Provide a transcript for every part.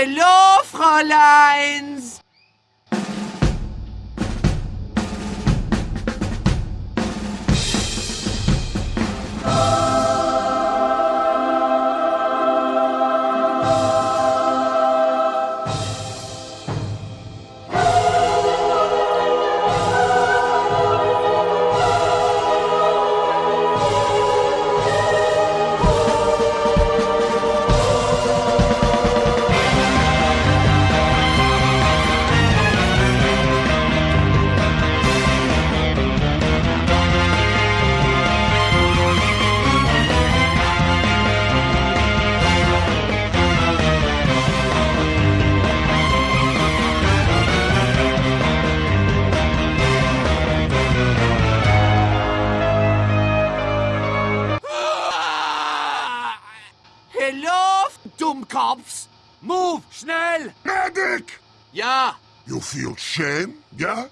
Hello, Fräuleins! Hello, Dummkopfs! Move, schnell! Medic! Ja, You feel shame, yeah?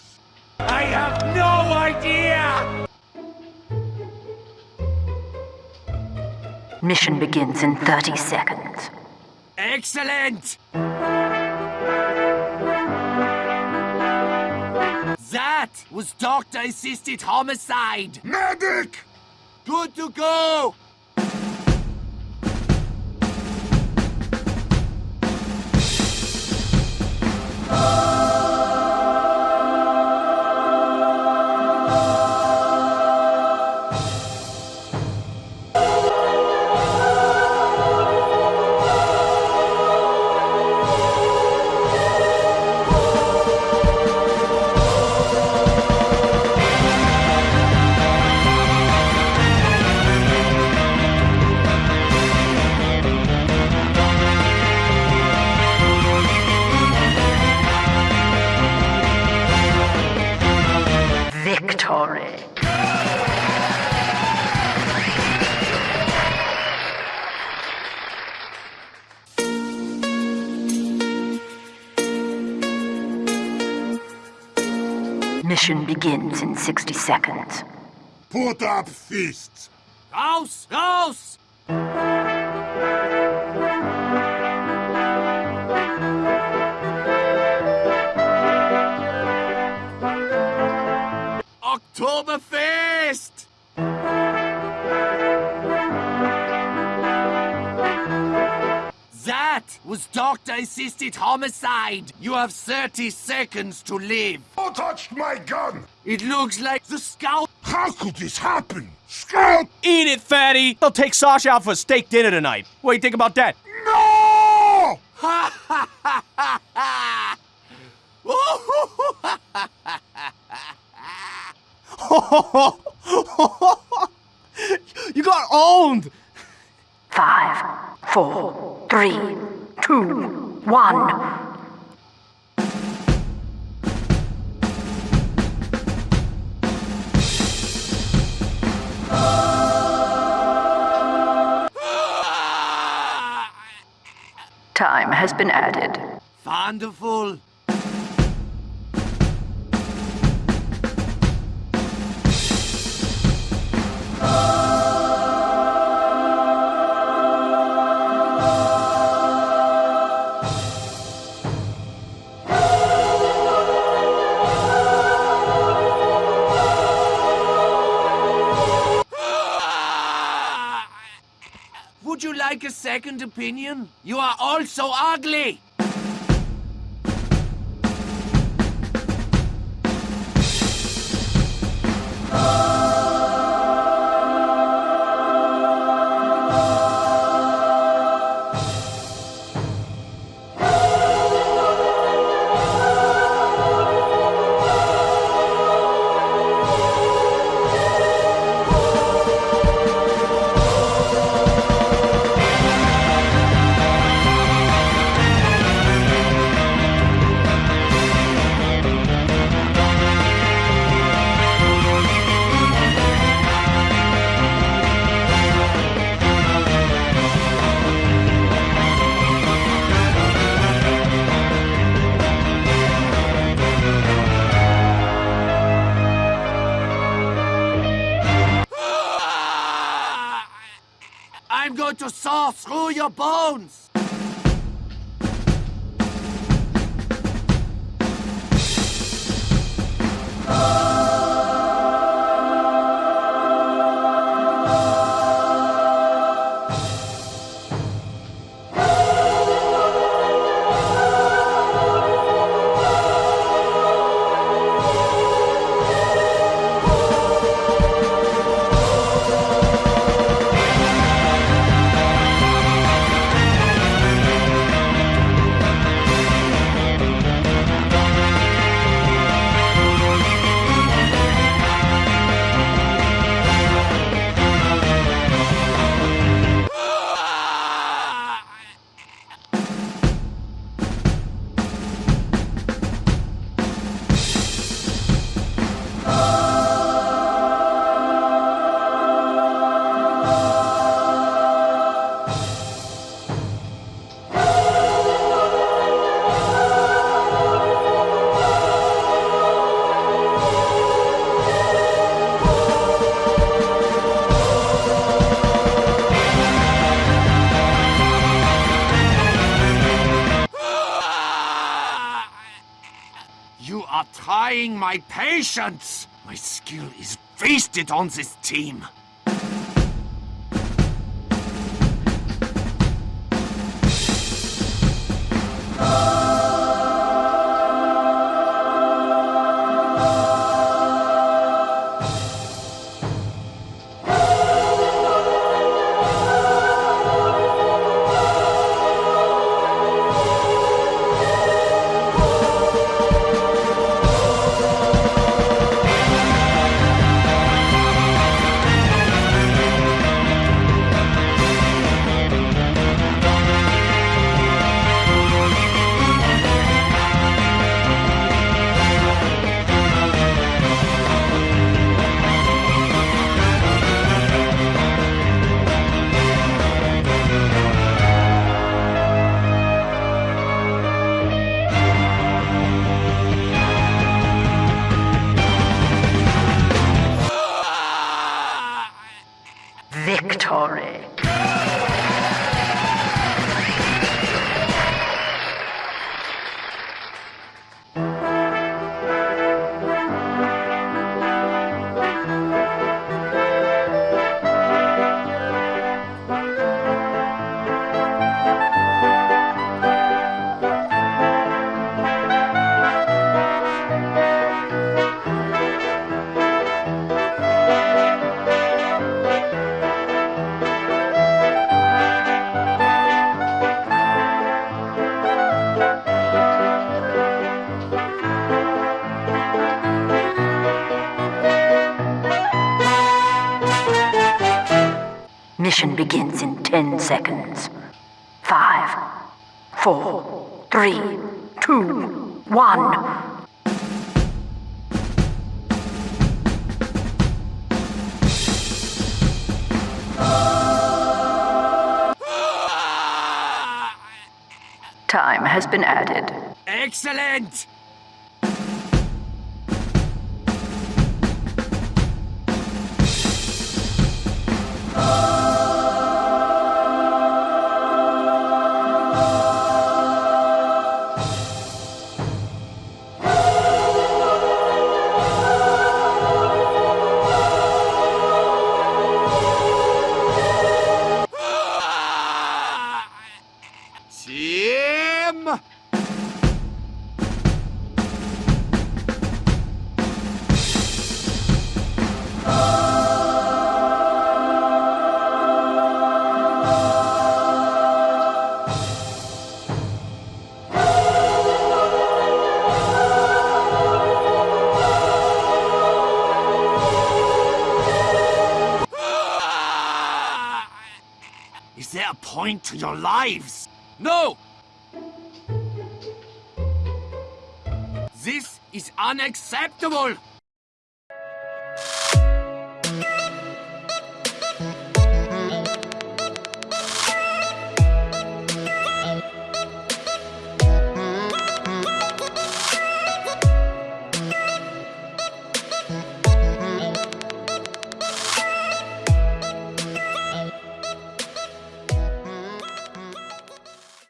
I have no idea! Mission begins in 30 seconds. Excellent! That was doctor-assisted homicide! Medic! Good to go! Mission begins in 60 seconds. Put up fists! Raus, raus! Oktoberfest! Was doctor-assisted homicide. You have 30 seconds to live. Who touched my gun? It looks like the scout. How could this happen? Scout! Eat it, fatty! They'll take Sasha out for a steak dinner tonight. What do you think about that? No! Ha ha ha ha ha! You got owned! Five, four, three, two, one. Time has been added. Wonderful. Like a second opinion? You are all so ugly. going to saw through your bones! Oh! Trying my patience. My skill is wasted on this team. Victory. Mission begins in 10 seconds. Five, four, three, two, one. Time has been added. Excellent! Team! a point to your lives. No! This is unacceptable!